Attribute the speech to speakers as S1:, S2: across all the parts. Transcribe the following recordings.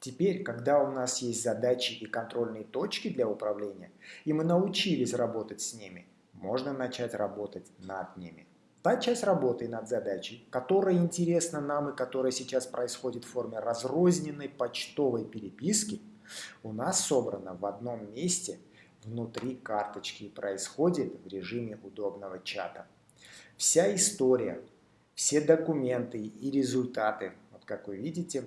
S1: Теперь, когда у нас есть задачи и контрольные точки для управления, и мы научились работать с ними, можно начать работать над ними. Та часть работы над задачей, которая интересна нам и которая сейчас происходит в форме разрозненной почтовой переписки, у нас собрана в одном месте внутри карточки и происходит в режиме удобного чата. Вся история, все документы и результаты, вот как вы видите,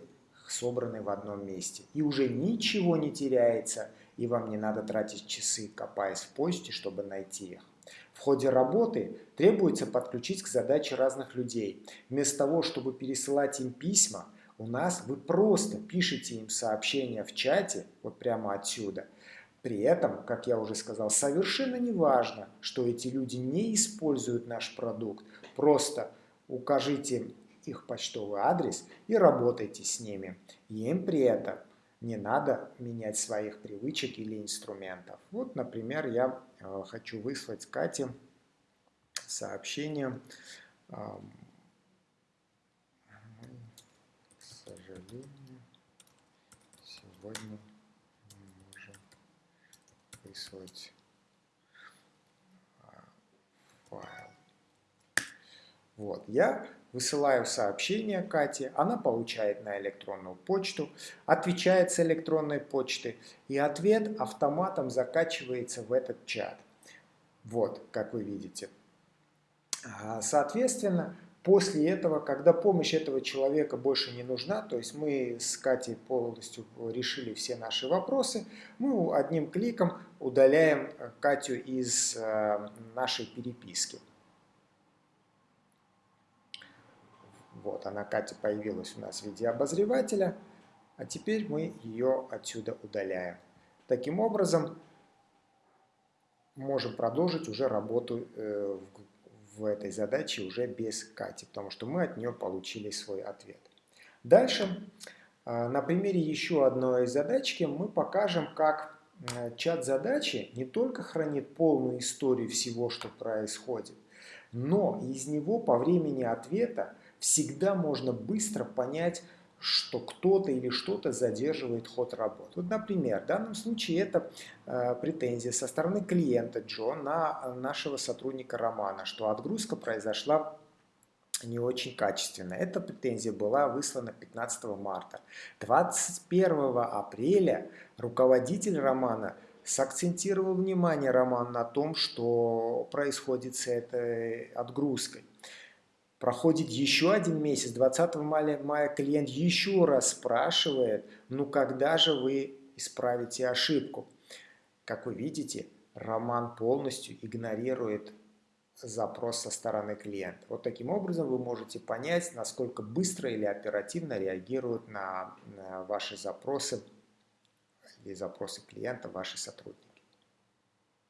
S1: собраны в одном месте. И уже ничего не теряется, и вам не надо тратить часы, копаясь в почте, чтобы найти их. В ходе работы требуется подключить к задаче разных людей. Вместо того, чтобы пересылать им письма, у нас вы просто пишете им сообщения в чате, вот прямо отсюда. При этом, как я уже сказал, совершенно не важно, что эти люди не используют наш продукт. Просто укажите их почтовый адрес и работайте с ними. Им при этом не надо менять своих привычек или инструментов. Вот, например, я э, хочу выслать Кате сообщение. К сожалению, сегодня не можем выслать э, файл. Вот, я Высылаю сообщение Кате, она получает на электронную почту, отвечает с электронной почты, и ответ автоматом закачивается в этот чат. Вот, как вы видите. А, соответственно, после этого, когда помощь этого человека больше не нужна, то есть мы с Катей полностью решили все наши вопросы, мы одним кликом удаляем Катю из э, нашей переписки. Вот она, Катя, появилась у нас в виде обозревателя, а теперь мы ее отсюда удаляем. Таким образом, можем продолжить уже работу э, в, этой задаче уже без Кати, потому что мы от нее получили свой ответ. Дальше, э, на примере еще одной задачки, мы покажем, как э, чат задачи не только хранит полную историю всего, что происходит, но из него по времени ответа всегда можно быстро понять, что кто-то или что-то задерживает ход работы. Вот, например, в данном случае это э, претензия со стороны клиента Джо на нашего сотрудника Романа, что отгрузка произошла не очень качественно. Эта претензия была выслана 15 марта. 21 апреля руководитель Романа сакцентировал внимание Роман на том, что происходит с этой отгрузкой. Проходит еще один месяц, 20 мая, мая клиент еще раз спрашивает, ну когда же вы исправите ошибку? Как вы видите, Роман полностью игнорирует запрос со стороны клиента. Вот таким образом вы можете понять, насколько быстро или оперативно реагируют на, на ваши запросы или запросы клиента ваши сотрудники.